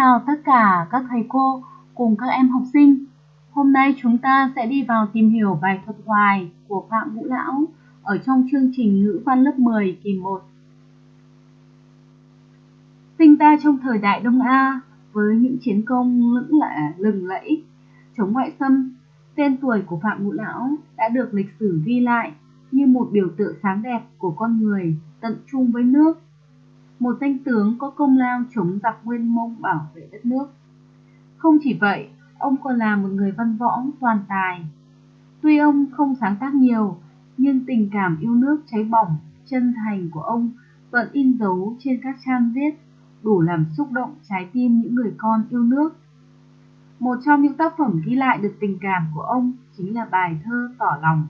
chào tất cả các thầy cô cùng các em học sinh. Hôm nay chúng ta sẽ đi vào tìm hiểu bài thuật hoài của Phạm Vũ Lão ở trong chương trình ngữ văn lớp 10 kỳ 1. Sinh ra trong thời đại Đông A với những chiến công lững lạ lừng lẫy chống ngoại xâm, tên tuổi của Phạm Ngũ Lão đã được lịch sử ghi lại như một biểu tượng sáng đẹp của con người tận trung với nước một danh tướng có công lao chống giặc nguyên mông bảo vệ đất nước. Không chỉ vậy, ông còn là một người văn võ toàn tài. Tuy ông không sáng tác nhiều, nhưng tình cảm yêu nước cháy bỏng, chân thành của ông vẫn in dấu trên các trang viết, đủ làm xúc động trái tim những người con yêu nước. Một trong những tác phẩm ghi lại được tình cảm của ông chính là bài thơ Tỏ lòng.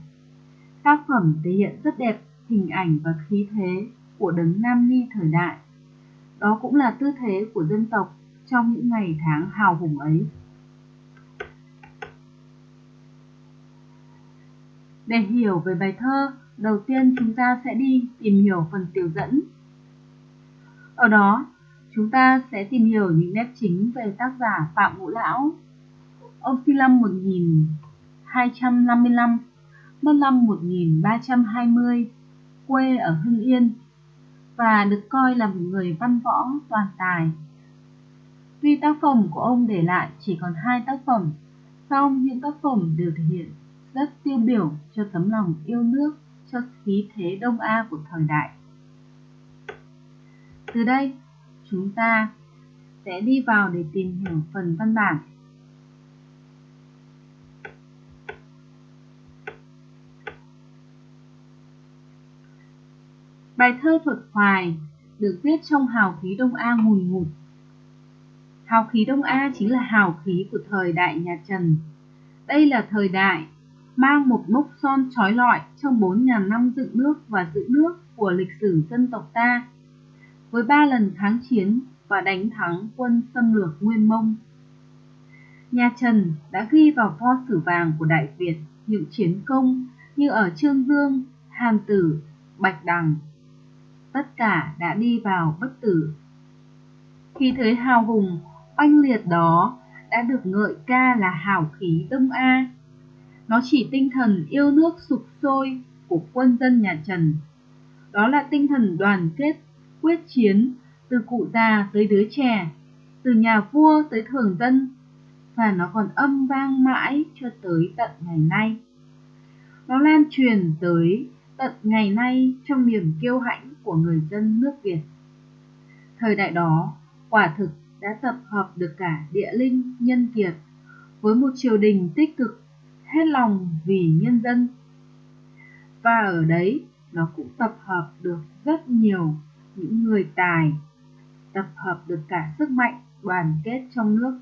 Tác phẩm thể hiện rất đẹp hình ảnh và khí thế của đấng Nam Ni thời đại. Đó cũng là tư thế của dân tộc trong những ngày tháng hào hùng ấy. Để hiểu về bài thơ, đầu tiên chúng ta sẽ đi tìm hiểu phần tiểu dẫn. Ở đó, chúng ta sẽ tìm hiểu những nét chính về tác giả Phạm Ngũ Lão. Ông sinh năm 1255, mất năm 1320, quê ở Hưng Yên, và được coi là một người văn võ toàn tài. Tuy tác phẩm của ông để lại chỉ còn hai tác phẩm, song những tác phẩm đều thể hiện rất tiêu biểu cho tấm lòng yêu nước, cho khí thế Đông A của thời đại. Từ đây, chúng ta sẽ đi vào để tìm hiểu phần văn bản. Bài thơ thuật hoài được viết trong hào khí Đông A ngùn ngụt. Hào khí Đông A chính là hào khí của thời đại nhà Trần. Đây là thời đại mang một mốc son trói lọi trong 4.000 năm dựng nước và giữ nước của lịch sử dân tộc ta. Với ba lần kháng chiến và đánh thắng quân xâm lược Nguyên Mông. Nhà Trần đã ghi vào pho sử vàng của Đại Việt những chiến công như ở Trương Dương, Hàm Tử, Bạch Đằng, tất cả đã đi vào bất tử. Khi thấy hào hùng, oanh liệt đó đã được ngợi ca là hào khí Đông A. Nó chỉ tinh thần yêu nước sục sôi của quân dân nhà Trần. Đó là tinh thần đoàn kết, quyết chiến, từ cụ già tới đứa trẻ, từ nhà vua tới thường dân, và nó còn âm vang mãi cho tới tận ngày nay. Nó lan truyền tới tận ngày nay trong niềm kiêu hãnh của người dân nước Việt. Thời đại đó, quả thực đã tập hợp được cả địa linh, nhân kiệt, với một triều đình tích cực, hết lòng vì nhân dân. Và ở đấy, nó cũng tập hợp được rất nhiều những người tài, tập hợp được cả sức mạnh đoàn kết trong nước.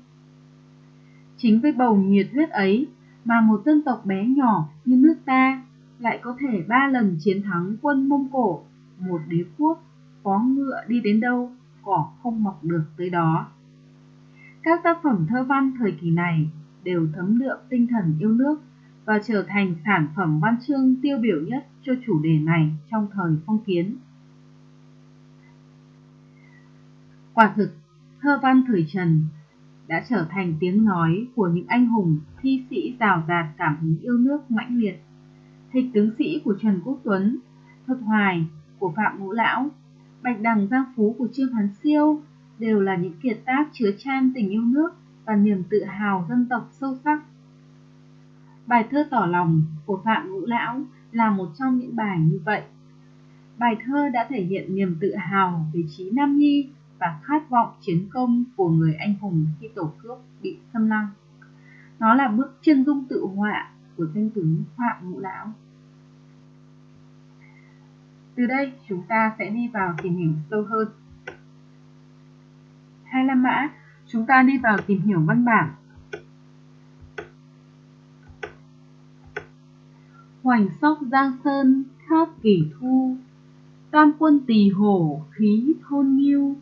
Chính với bầu nhiệt huyết ấy mà một dân tộc bé nhỏ như nước ta lại có thể ba lần chiến thắng quân Mông Cổ một đế quốc có ngựa đi đến đâu cỏ không mọc được tới đó các tác phẩm thơ văn thời kỳ này đều thấm đượm tinh thần yêu nước và trở thành sản phẩm văn chương tiêu biểu nhất cho chủ đề này trong thời phong kiến. Quả thực, thơ văn thời Trần đã trở thành tiếng nói của những anh hùng thi sĩ rào rạt cảm hứng yêu nước mãnh liệt. Thịch tướng sĩ của Trần Quốc Tuấn, Thuật Hoài của Phạm Ngũ Lão, Bạch Đằng Giang Phú của Trương Hán Siêu đều là những kiệt tác chứa chan tình yêu nước và niềm tự hào dân tộc sâu sắc. Bài thơ tỏ lòng của Phạm Ngũ Lão là một trong những bài như vậy. Bài thơ đã thể hiện niềm tự hào về trí Nam Nhi và khát vọng chiến công của người anh hùng khi tổ quốc bị xâm lăng. Nó là bức chân dung tự họa của thiên tướng Phạm Ngũ Lão. Từ đây chúng ta sẽ đi vào tìm hiểu sâu hơn. Hai La Mã, chúng ta đi vào tìm hiểu văn bản. Hoành sóc Giang Sơn khát kỷ thu, Tam quân tỳ hổ khí thôn nghiêu,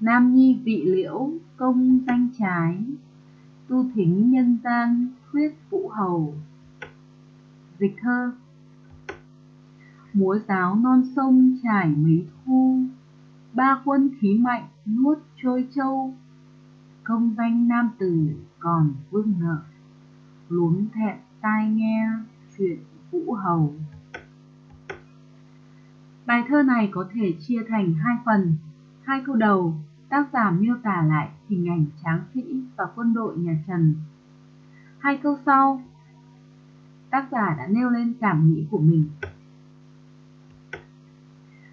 Nam nhi vị liễu công danh trái, Tu thính nhân gian huyết vũ hầu. Dịch thơ. Múa giáo non sông trải mấy thu, ba quân khí mạnh nuốt trôi châu công danh nam tử còn vương nợ, luống thẹn tai nghe chuyện vũ hầu. Bài thơ này có thể chia thành hai phần. Hai câu đầu, tác giả miêu tả lại hình ảnh tráng sĩ và quân đội nhà trần hai câu sau tác giả đã nêu lên cảm nghĩ của mình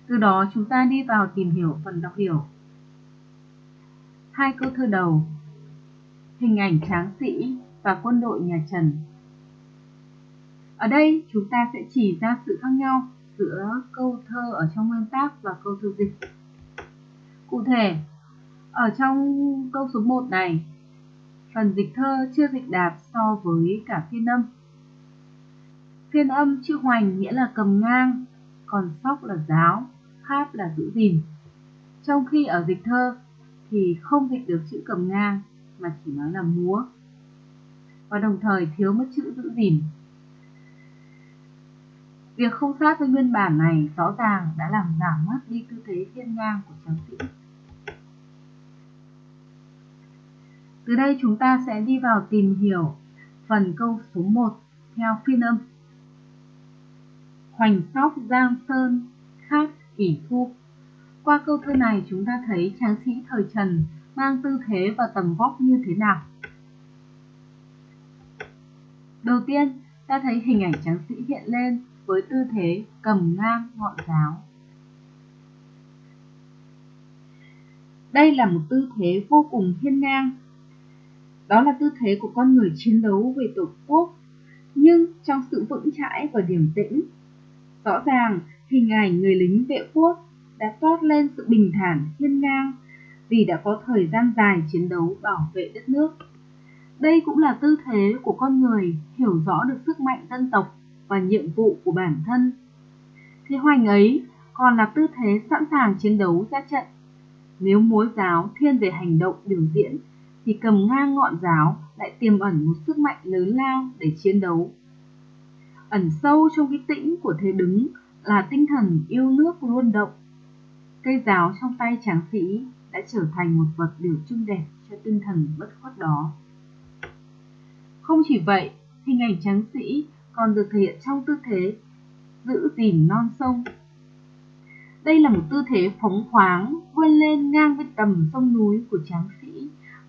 từ đó chúng ta đi vào tìm hiểu phần đọc hiểu hai câu thơ đầu hình ảnh tráng sĩ và quân đội nhà Trần. Ở đây chúng ta sẽ chỉ ra sự khác nhau giữa câu thơ ở trong nguyên tác và câu thơ dịch. Cụ thể, ở trong câu số 1 này, phần dịch thơ chưa dịch đạt so với cả phiên âm. Phiên âm chữ hoành nghĩa là cầm ngang, còn sóc là giáo, kháp là giữ gìn. Trong khi ở dịch thơ thì không dịch được chữ cầm ngang mà chỉ nói là múa và đồng thời thiếu mất chữ giữ gìn. Việc không sát với nguyên bản này rõ ràng đã làm giảm mất đi tư thế thiên ngang của tráng sĩ. Từ đây chúng ta sẽ đi vào tìm hiểu phần câu số 1 theo phiên âm. Hoành sóc Giang Sơn khác kỷ thu. Qua câu thơ này chúng ta thấy tráng sĩ thời Trần mang tư thế và tầm vóc như thế nào. Đầu tiên, ta thấy hình ảnh tráng sĩ hiện lên với tư thế cầm ngang ngọn giáo. Đây là một tư thế vô cùng hiên ngang. Đó là tư thế của con người chiến đấu về tổ quốc, nhưng trong sự vững chãi và điềm tĩnh. Rõ ràng, hình ảnh người lính vệ quốc đã toát lên sự bình thản hiên ngang vì đã có thời gian dài chiến đấu bảo vệ đất nước. Đây cũng là tư thế của con người hiểu rõ được sức mạnh dân tộc và nhiệm vụ của bản thân. Thế hoành ấy còn là tư thế sẵn sàng chiến đấu ra trận. Nếu múa giáo thiên về hành động biểu diễn thì cầm ngang ngọn giáo lại tiềm ẩn một sức mạnh lớn lao để chiến đấu. Ẩn sâu trong cái tĩnh của thế đứng là tinh thần yêu nước luôn động. Cây giáo trong tay tráng sĩ đã trở thành một vật biểu trưng đẹp cho tinh thần bất khuất đó. Không chỉ vậy, hình ảnh tráng sĩ còn được thể hiện trong tư thế giữ gìn non sông. Đây là một tư thế phóng khoáng vươn lên ngang với tầm sông núi của tráng sĩ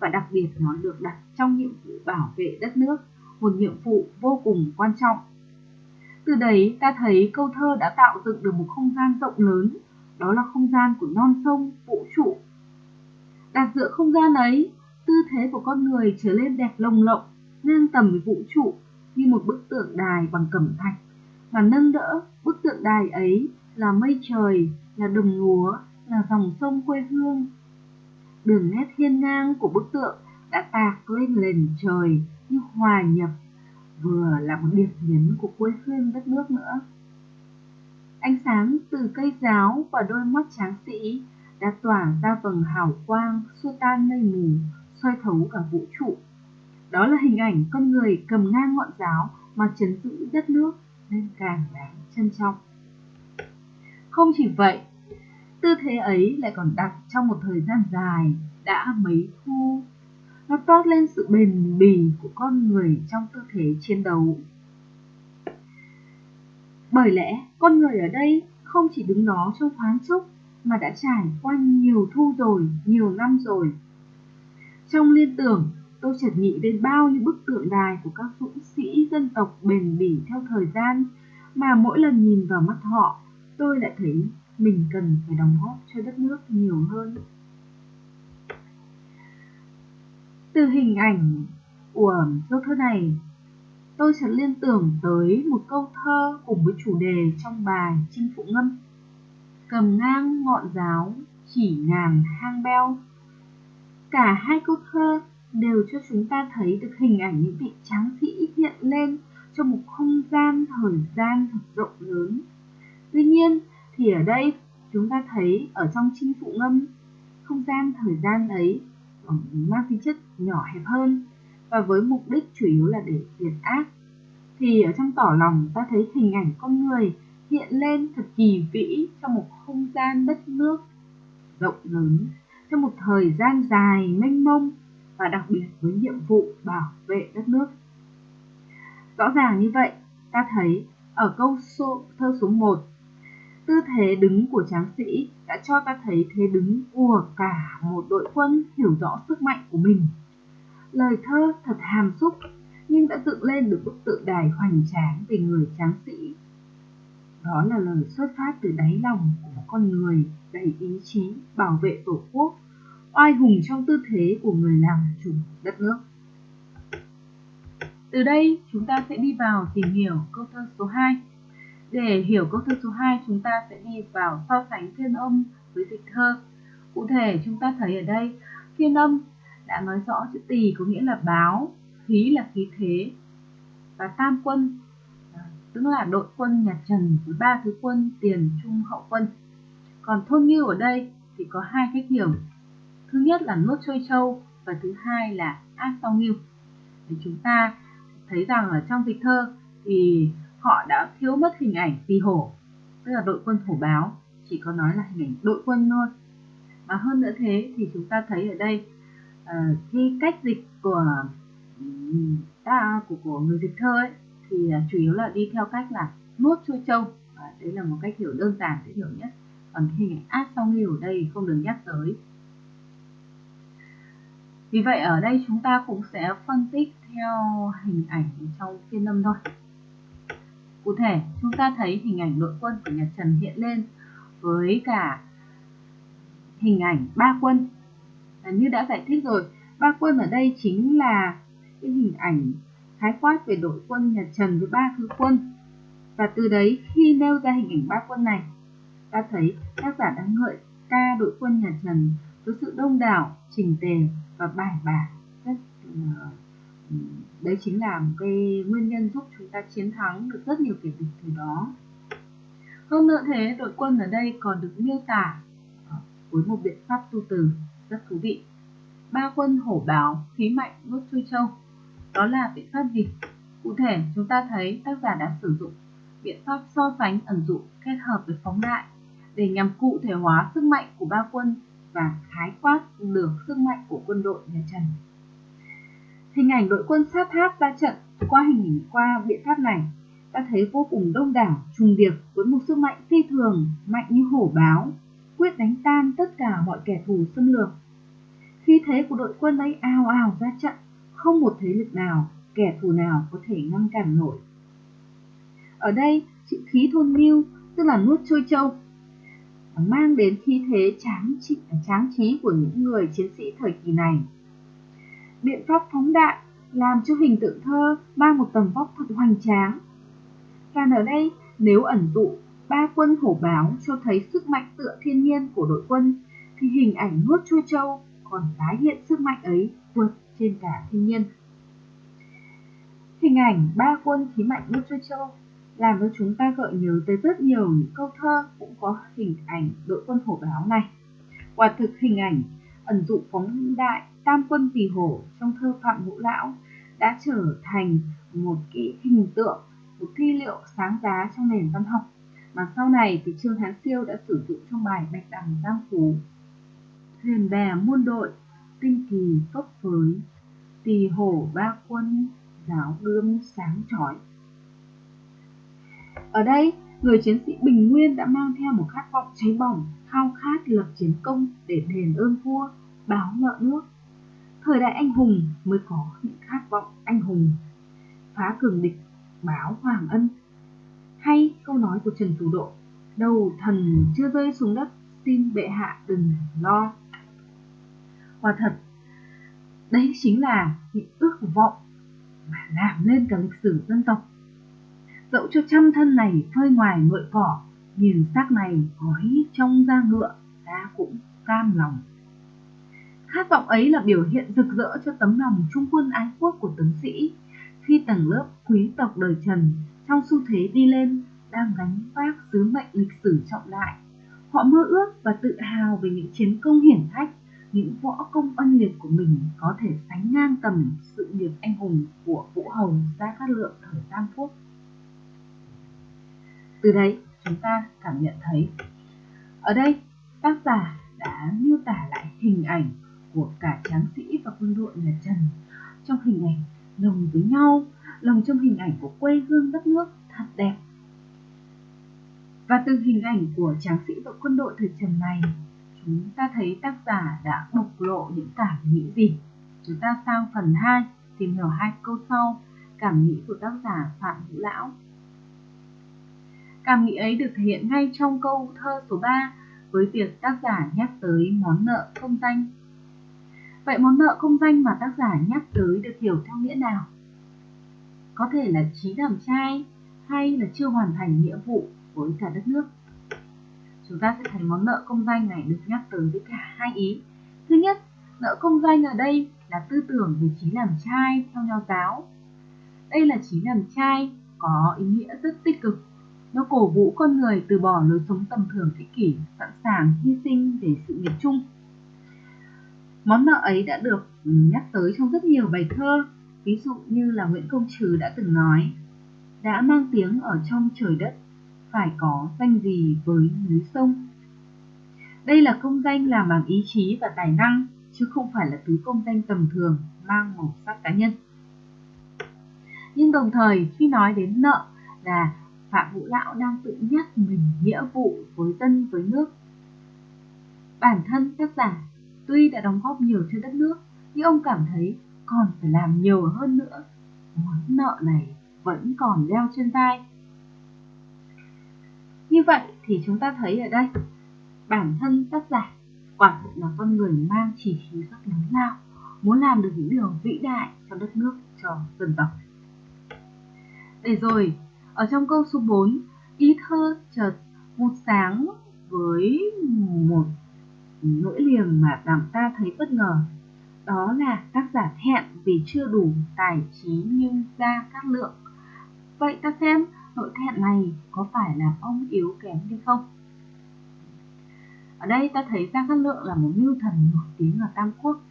và đặc biệt nó được đặt trong nhiệm vụ bảo vệ đất nước, một nhiệm vụ vô cùng quan trọng. Từ đấy ta thấy câu thơ đã tạo dựng được một không gian rộng lớn, đó là không gian của non sông, vũ trụ. Đặt giữa không gian ấy, tư thế của con người trở lên đẹp lồng lộng, ngang tầm với vũ trụ như một bức tượng đài bằng cẩm thạch và nâng đỡ bức tượng đài ấy là mây trời, là đồng lúa, là dòng sông quê hương. Đường nét hiên ngang của bức tượng đã tạc lên nền trời như hòa nhập vừa là một điểm nhấn của quê hương đất nước nữa. Ánh sáng từ cây giáo và đôi mắt tráng sĩ đã tỏa ra vầng hào quang xua tan mây mù, soi thấu cả vũ trụ. Đó là hình ảnh con người cầm ngang ngọn giáo mà chấn giữ đất nước nên càng đáng trân trọng. Không chỉ vậy, tư thế ấy lại còn đặt trong một thời gian dài đã mấy thu. Nó toát lên sự bền bỉ của con người trong tư thế chiến đấu. Bởi lẽ, con người ở đây không chỉ đứng đó trong thoáng chốc mà đã trải qua nhiều thu rồi, nhiều năm rồi. Trong liên tưởng, tôi chợt nghĩ đến bao nhiêu bức tượng đài của các dũng sĩ dân tộc bền bỉ theo thời gian mà mỗi lần nhìn vào mắt họ, tôi lại thấy mình cần phải đóng góp cho đất nước nhiều hơn. Từ hình ảnh của câu thơ này, tôi chợt liên tưởng tới một câu thơ cùng với chủ đề trong bài Chinh Phụ Ngâm. Cầm ngang ngọn giáo, chỉ ngàn hang beo. Cả hai câu thơ đều cho chúng ta thấy được hình ảnh những vị tráng sĩ hiện lên trong một không gian thời gian thật rộng lớn. Tuy nhiên thì ở đây chúng ta thấy ở trong chinh phụ ngâm không gian thời gian ấy ờ, mang tính chất nhỏ hẹp hơn và với mục đích chủ yếu là để diệt ác thì ở trong tỏ lòng ta thấy hình ảnh con người hiện lên thật kỳ vĩ trong một không gian đất nước rộng lớn trong một thời gian dài mênh mông và đặc biệt với nhiệm vụ bảo vệ đất nước. Rõ ràng như vậy, ta thấy ở câu số, thơ số 1, tư thế đứng của tráng sĩ đã cho ta thấy thế đứng của cả một đội quân hiểu rõ sức mạnh của mình. Lời thơ thật hàm xúc nhưng đã dựng lên được bức tượng đài hoành tráng về người tráng sĩ. Đó là lời xuất phát từ đáy lòng của một con người đầy ý chí bảo vệ tổ quốc, oai hùng trong tư thế của người làm chủ đất nước. Từ đây chúng ta sẽ đi vào tìm hiểu câu thơ số 2. Để hiểu câu thơ số 2 chúng ta sẽ đi vào so sánh thiên âm với dịch thơ. Cụ thể chúng ta thấy ở đây thiên âm đã nói rõ chữ tỳ có nghĩa là báo, khí là khí thế và tam quân à, tức là đội quân nhà Trần với ba thứ quân tiền trung hậu quân. Còn thôn nghiêu ở đây thì có hai cách hiểu. Thứ nhất là nuốt trôi châu và thứ hai là ác sau nghiêu. Thì chúng ta thấy rằng ở trong dịch thơ thì họ đã thiếu mất hình ảnh phi hổ, tức là đội quân hổ báo, chỉ có nói là hình ảnh đội quân thôi. mà hơn nữa thế thì chúng ta thấy ở đây uh, cách dịch của ừ, ta của, của người dịch thơ ấy thì uh, chủ yếu là đi theo cách là nuốt chua trâu. Và đấy là một cách hiểu đơn giản dễ hiểu nhất. Còn hình ảnh ác sau nghiêu ở đây không được nhắc tới. Vì vậy ở đây chúng ta cũng sẽ phân tích theo hình ảnh trong phiên âm thôi cụ thể chúng ta thấy hình ảnh đội quân của nhà Trần hiện lên với cả hình ảnh ba quân. À, như đã giải thích rồi ba quân ở đây chính là cái hình ảnh khái quát về đội quân nhà Trần với ba thứ quân. Và từ đấy khi nêu ra hình ảnh ba quân này ta thấy tác giả đang ngợi ca đội quân nhà Trần với sự đông đảo trình tề và bài bản rất uh, Ừ, đấy chính là một cái nguyên nhân giúp chúng ta chiến thắng được rất nhiều kẻ địch từ đó. Hơn nữa thế, đội quân ở đây còn được miêu tả ờ, với một biện pháp tu từ rất thú vị. Ba quân hổ báo, khí mạnh nuốt chui châu. Đó là biện pháp gì? Cụ thể, chúng ta thấy tác giả đã sử dụng biện pháp so sánh ẩn dụ kết hợp với phóng đại để nhằm cụ thể hóa sức mạnh của ba quân và khái quát được sức mạnh của quân đội nhà Trần. Hình ảnh đội quân sát tháp ra trận qua hình ảnh qua biện pháp này ta thấy vô cùng đông đảo trùng điệp với một sức mạnh phi thường mạnh như hổ báo quyết đánh tan tất cả mọi kẻ thù xâm lược khi thế của đội quân ấy ào ào ra trận không một thế lực nào kẻ thù nào có thể ngăn cản nổi ở đây chữ khí thôn mưu tức là nuốt trôi châu mang đến khí thế tráng trị, tráng trí của những người chiến sĩ thời kỳ này. Biện pháp phóng đại làm cho hình tượng thơ mang một tầm vóc thật hoành tráng. Và ở đây, nếu ẩn dụ ba quân hổ báo cho thấy sức mạnh tựa thiên nhiên của đội quân, thì hình ảnh nuốt chua châu còn tái hiện sức mạnh ấy vượt trên cả thiên nhiên. Hình ảnh ba quân khí mạnh nuốt chua châu làm cho chúng ta gợi nhớ tới rất nhiều những câu thơ cũng có hình ảnh đội quân hổ báo này. Quả thực hình ảnh ẩn dụ phóng đại tam quân tỳ hổ trong thơ Phạm Ngũ Lão đã trở thành một cái hình tượng, một thi liệu sáng giá trong nền văn học mà sau này thì Trương Hán Siêu đã sử dụng trong bài Bạch Đằng Giang Phú. Thuyền bè muôn đội, tinh kỳ phấp phới, tỳ hổ ba quân, giáo gươm sáng chói. Ở đây, người chiến sĩ bình nguyên đã mang theo một khát vọng cháy bỏng, khao khát lập chiến công để đền ơn vua, báo nợ nước. Thời đại anh hùng mới có những khát vọng anh hùng, phá cường địch, báo hoàng ân. Hay câu nói của Trần Thủ Độ, đầu thần chưa rơi xuống đất, xin bệ hạ đừng lo. Quả thật, đấy chính là những ước vọng mà làm lên cả lịch sử dân tộc dẫu cho trăm thân này phơi ngoài ngợi cỏ nhìn xác này gói trong da ngựa, ta cũng cam lòng. Khát vọng ấy là biểu hiện rực rỡ cho tấm lòng trung quân ái quốc của tướng sĩ. Khi tầng lớp quý tộc đời trần trong xu thế đi lên, đang gánh vác sứ mệnh lịch sử trọng đại, họ mơ ước và tự hào về những chiến công hiển hách những võ công oanh liệt của mình có thể sánh ngang tầm sự nghiệp anh hùng của vũ hầu gia cát lượng thời tam quốc từ đấy chúng ta cảm nhận thấy ở đây tác giả đã miêu tả lại hình ảnh của cả tráng sĩ và quân đội nhà Trần trong hình ảnh lồng với nhau, lồng trong hình ảnh của quê hương đất nước thật đẹp. Và từ hình ảnh của tráng sĩ và quân đội thời Trần này, chúng ta thấy tác giả đã bộc lộ những cảm nghĩ gì. Chúng ta sang phần 2, tìm hiểu hai câu sau, cảm nghĩ của tác giả Phạm Hữu Lão. Cảm nghĩ ấy được thể hiện ngay trong câu thơ số 3 với việc tác giả nhắc tới món nợ không danh. Vậy món nợ không danh mà tác giả nhắc tới được hiểu theo nghĩa nào? Có thể là trí làm trai hay là chưa hoàn thành nghĩa vụ với cả đất nước. Chúng ta sẽ thấy món nợ công danh này được nhắc tới với cả hai ý. Thứ nhất, nợ công danh ở đây là tư tưởng về trí làm trai theo nho giáo. Đây là trí làm trai có ý nghĩa rất tích cực nó cổ vũ con người từ bỏ lối sống tầm thường thế kỷ, sẵn sàng hy sinh để sự nghiệp chung. Món nợ ấy đã được ừ, nhắc tới trong rất nhiều bài thơ, ví dụ như là Nguyễn Công Trứ đã từng nói, đã mang tiếng ở trong trời đất, phải có danh gì với núi sông. Đây là công danh làm bằng ý chí và tài năng, chứ không phải là thứ công danh tầm thường mang màu sắc cá nhân. Nhưng đồng thời khi nói đến nợ là Phạm Vũ Lão đang tự nhắc mình nghĩa vụ với dân với nước. Bản thân tác giả tuy đã đóng góp nhiều cho đất nước, nhưng ông cảm thấy còn phải làm nhiều hơn nữa. Món nợ này vẫn còn đeo trên vai. Như vậy thì chúng ta thấy ở đây, bản thân tác giả quả thực là con người mang chỉ khí rất lớn lao, muốn làm được những điều vĩ đại cho đất nước, cho dân tộc. Để rồi, ở trong câu số 4, ý thơ chợt vụt sáng với một nỗi liềm mà làm ta thấy bất ngờ. Đó là tác giả thẹn vì chưa đủ tài trí nhưng ra các lượng. Vậy ta xem nỗi thẹn này có phải là ông yếu kém hay không? Ở đây ta thấy Giang Cát Lượng là một mưu thần nổi tiếng ở Tam Quốc.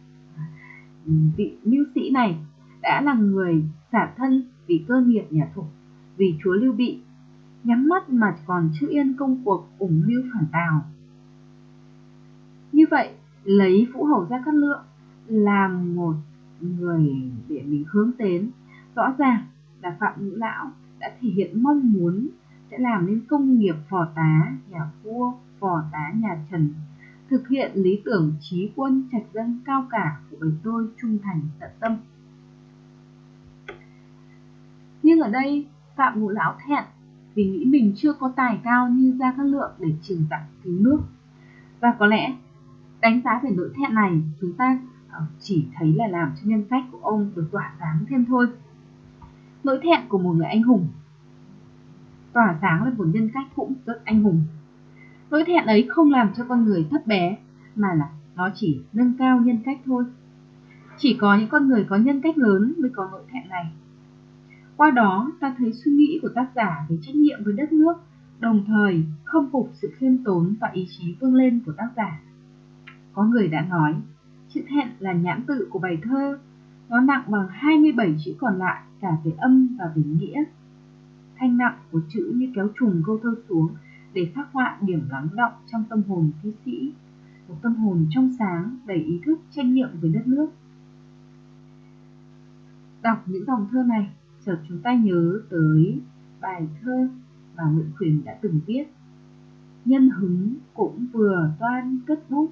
Vị mưu sĩ này đã là người xả thân vì cơ nghiệp nhà thục vì chúa Lưu Bị, nhắm mắt mà còn chưa yên công cuộc ủng mưu phản tào. Như vậy, lấy Vũ Hầu ra Cát Lượng làm một người để mình hướng đến, rõ ràng là Phạm Ngũ Lão đã thể hiện mong muốn sẽ làm nên công nghiệp phò tá nhà vua, phò tá nhà Trần, thực hiện lý tưởng trí quân trạch dân cao cả của bầy tôi trung thành tận tâm. Nhưng ở đây Phạm Ngũ Lão thẹn vì nghĩ mình chưa có tài cao như Gia Cát Lượng để trừng tặng cứu nước. Và có lẽ đánh giá về nỗi thẹn này, chúng ta ờ, chỉ thấy là làm cho nhân cách của ông được tỏa sáng thêm thôi. Nỗi thẹn của một người anh hùng tỏa sáng là một nhân cách cũng rất anh hùng. Nỗi thẹn ấy không làm cho con người thấp bé, mà là nó chỉ nâng cao nhân cách thôi. Chỉ có những con người có nhân cách lớn mới có nỗi thẹn này. Qua đó ta thấy suy nghĩ của tác giả về trách nhiệm với đất nước, đồng thời không phục sự khiêm tốn và ý chí vươn lên của tác giả. Có người đã nói, chữ thẹn là nhãn tự của bài thơ, nó nặng bằng 27 chữ còn lại cả về âm và về nghĩa. Thanh nặng của chữ như kéo trùng câu thơ xuống để khắc họa điểm lắng động trong tâm hồn thi sĩ, một tâm hồn trong sáng đầy ý thức trách nhiệm với đất nước. Đọc những dòng thơ này, chợt chúng ta nhớ tới bài thơ mà Nguyễn Khuyến đã từng viết. Nhân hứng cũng vừa toan cất bút,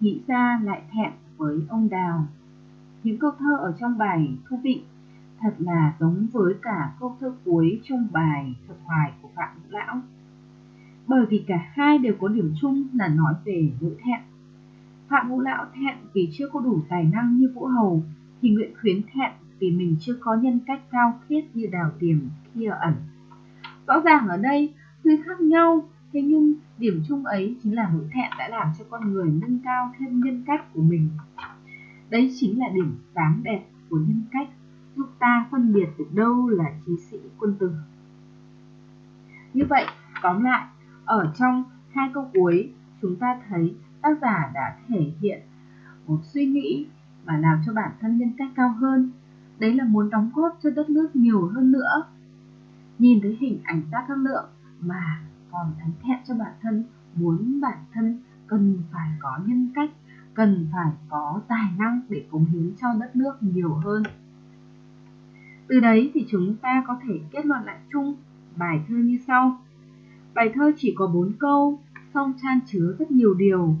nghĩ ra lại thẹn với ông Đào. Những câu thơ ở trong bài thú vị thật là giống với cả câu thơ cuối trong bài thuật hoài của Phạm Ngũ Lão. Bởi vì cả hai đều có điểm chung là nói về nỗi thẹn. Phạm Ngũ Lão thẹn vì chưa có đủ tài năng như Vũ Hầu, thì Nguyễn Khuyến thẹn vì mình chưa có nhân cách cao khiết như đào tiềm kia ẩn. Rõ ràng ở đây tuy khác nhau, thế nhưng điểm chung ấy chính là nỗi thẹn đã làm cho con người nâng cao thêm nhân cách của mình. Đấy chính là điểm sáng đẹp của nhân cách, giúp ta phân biệt được đâu là trí sĩ quân tử. Như vậy, tóm lại, ở trong hai câu cuối, chúng ta thấy tác giả đã thể hiện một suy nghĩ mà làm cho bản thân nhân cách cao hơn đấy là muốn đóng góp cho đất nước nhiều hơn nữa nhìn thấy hình ảnh tác các lượng mà còn thánh thẹn cho bản thân muốn bản thân cần phải có nhân cách cần phải có tài năng để cống hiến cho đất nước nhiều hơn. Từ đấy thì chúng ta có thể kết luận lại chung bài thơ như sau. Bài thơ chỉ có bốn câu, song chan chứa rất nhiều điều.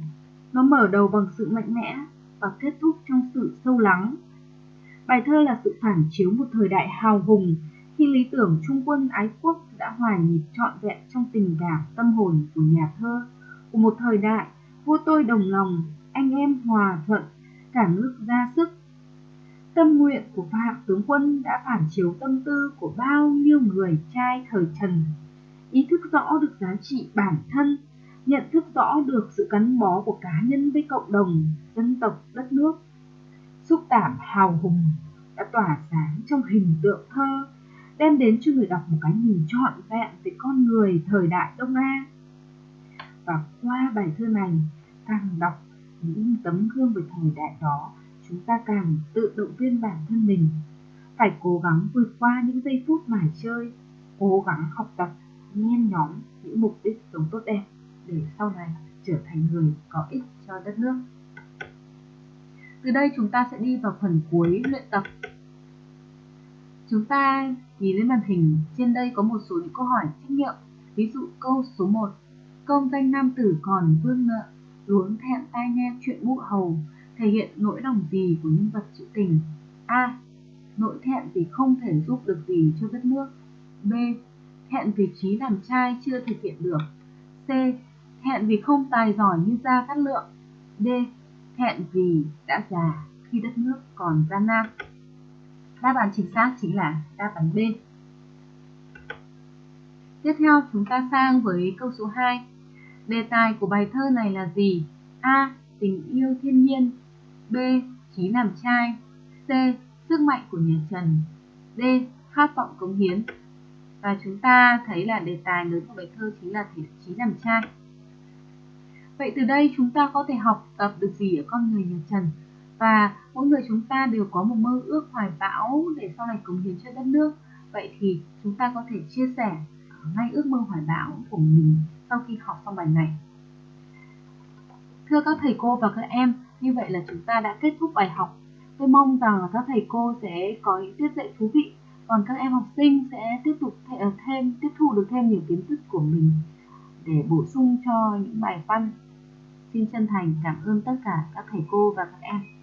Nó mở đầu bằng sự mạnh mẽ và kết thúc trong sự sâu lắng. Bài thơ là sự phản chiếu một thời đại hào hùng, khi lý tưởng trung quân ái quốc đã hòa nhịp trọn vẹn trong tình cảm tâm hồn của nhà thơ. Của một thời đại, vua tôi đồng lòng, anh em hòa thuận, cả nước ra sức. Tâm nguyện của phạm tướng quân đã phản chiếu tâm tư của bao nhiêu người trai thời trần. Ý thức rõ được giá trị bản thân, nhận thức rõ được sự gắn bó của cá nhân với cộng đồng, dân tộc, đất nước xúc cảm hào hùng đã tỏa sáng trong hình tượng thơ đem đến cho người đọc một cái nhìn trọn vẹn về con người thời đại Đông A. Và qua bài thơ này, càng đọc những tấm gương về thời đại đó, chúng ta càng tự động viên bản thân mình phải cố gắng vượt qua những giây phút mải chơi, cố gắng học tập, nhen nhóm những mục đích sống tốt đẹp để sau này trở thành người có ích cho đất nước. Từ đây chúng ta sẽ đi vào phần cuối luyện tập Chúng ta nhìn lên màn hình, trên đây có một số những câu hỏi trắc nghiệm. Ví dụ câu số 1. Công danh nam tử còn vương nợ, luống thẹn tai nghe chuyện mụ hầu, thể hiện nỗi lòng gì của nhân vật trữ tình? A. Nỗi thẹn vì không thể giúp được gì cho đất nước. B. Thẹn vì trí làm trai chưa thực hiện được. C. Thẹn vì không tài giỏi như gia cát lượng. D hẹn vì đã già khi đất nước còn gian nan. Đáp án chính xác chính là đáp án B. Tiếp theo, chúng ta sang với câu số 2. Đề tài của bài thơ này là gì? A. Tình yêu thiên nhiên B. Chí làm trai C. Sức mạnh của nhà Trần D. Khát vọng cống hiến Và chúng ta thấy là đề tài lớn của bài thơ chính là thể chí làm trai Vậy từ đây chúng ta có thể học tập được gì ở con người nhà Trần? và mỗi người chúng ta đều có một mơ ước hoài bão để sau này cống hiến cho đất nước. Vậy thì chúng ta có thể chia sẻ ngay ước mơ hoài bão của mình sau khi học xong bài này. Thưa các thầy cô và các em, như vậy là chúng ta đã kết thúc bài học. Tôi mong rằng các thầy cô sẽ có những tiết dạy thú vị, còn các em học sinh sẽ tiếp tục ờ, thêm, tiếp thu được thêm nhiều kiến thức của mình để bổ sung cho những bài văn xin chân thành cảm ơn tất cả các thầy cô và các em.